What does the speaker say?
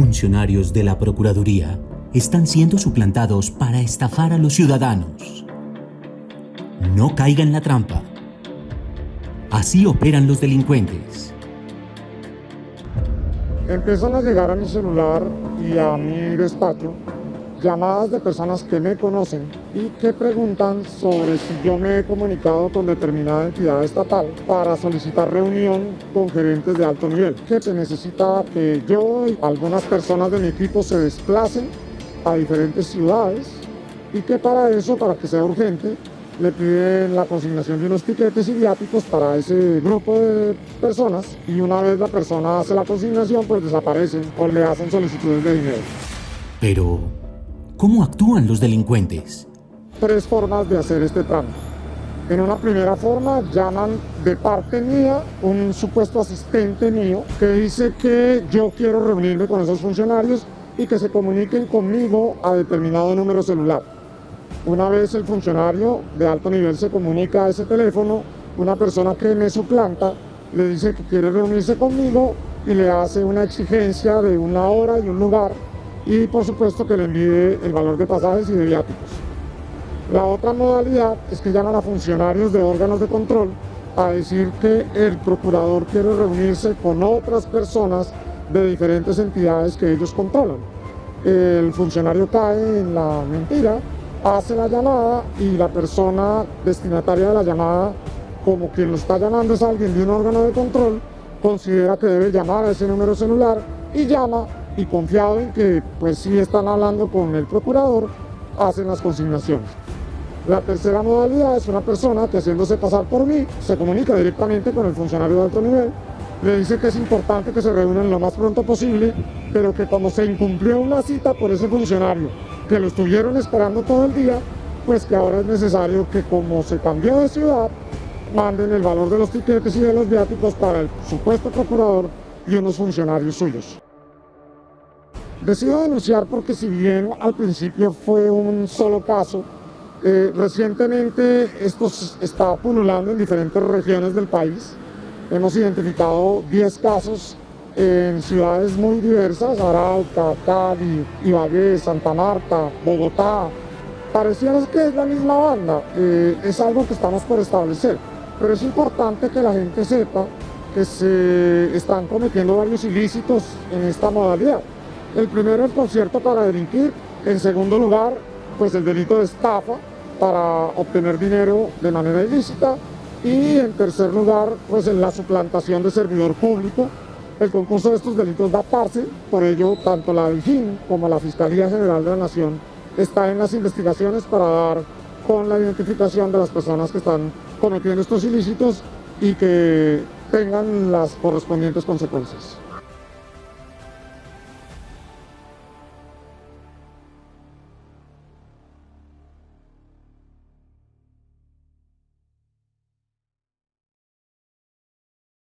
Funcionarios de la Procuraduría están siendo suplantados para estafar a los ciudadanos. No caiga en la trampa. Así operan los delincuentes. Empiezan a llegar a mi celular y a mi despacho llamadas de personas que me conocen y que preguntan sobre si yo me he comunicado con determinada entidad estatal para solicitar reunión con gerentes de alto nivel, que se necesita que yo y algunas personas de mi equipo se desplacen a diferentes ciudades y que para eso, para que sea urgente, le piden la consignación de unos tiquetes y viáticos para ese grupo de personas y una vez la persona hace la consignación pues desaparecen o le hacen solicitudes de dinero. Pero, ¿cómo actúan los delincuentes? Tres formas de hacer este trámite. En una primera forma llaman de parte mía un supuesto asistente mío que dice que yo quiero reunirme con esos funcionarios y que se comuniquen conmigo a determinado número celular. Una vez el funcionario de alto nivel se comunica a ese teléfono, una persona que me suplanta le dice que quiere reunirse conmigo y le hace una exigencia de una hora y un lugar y por supuesto que le envíe el valor de pasajes y de viáticos. La otra modalidad es que llaman a funcionarios de órganos de control a decir que el procurador quiere reunirse con otras personas de diferentes entidades que ellos controlan. El funcionario cae en la mentira, hace la llamada y la persona destinataria de la llamada, como quien lo está llamando es alguien de un órgano de control, considera que debe llamar a ese número celular y llama y confiado en que pues sí están hablando con el procurador, hacen las consignaciones. La tercera modalidad es una persona que haciéndose pasar por mí se comunica directamente con el funcionario de alto nivel le dice que es importante que se reúnan lo más pronto posible, pero que como se incumplió una cita por ese funcionario, que lo estuvieron esperando todo el día, pues que ahora es necesario que como se cambió de ciudad, manden el valor de los tiquetes y de los viáticos para el supuesto procurador y unos funcionarios suyos. Decido denunciar porque si bien al principio fue un solo caso, eh, recientemente esto está pululando en diferentes regiones del país, Hemos identificado 10 casos en ciudades muy diversas, Arauca, Cali, Ibagué, Santa Marta, Bogotá. Pareciera que es la misma banda, eh, es algo que estamos por establecer, pero es importante que la gente sepa que se están cometiendo varios ilícitos en esta modalidad. El primero el concierto para delinquir, en segundo lugar pues el delito de estafa para obtener dinero de manera ilícita, y en tercer lugar, pues en la suplantación de servidor público. El concurso de estos delitos da parce, por ello tanto la DIGIN como la Fiscalía General de la Nación está en las investigaciones para dar con la identificación de las personas que están cometiendo estos ilícitos y que tengan las correspondientes consecuencias.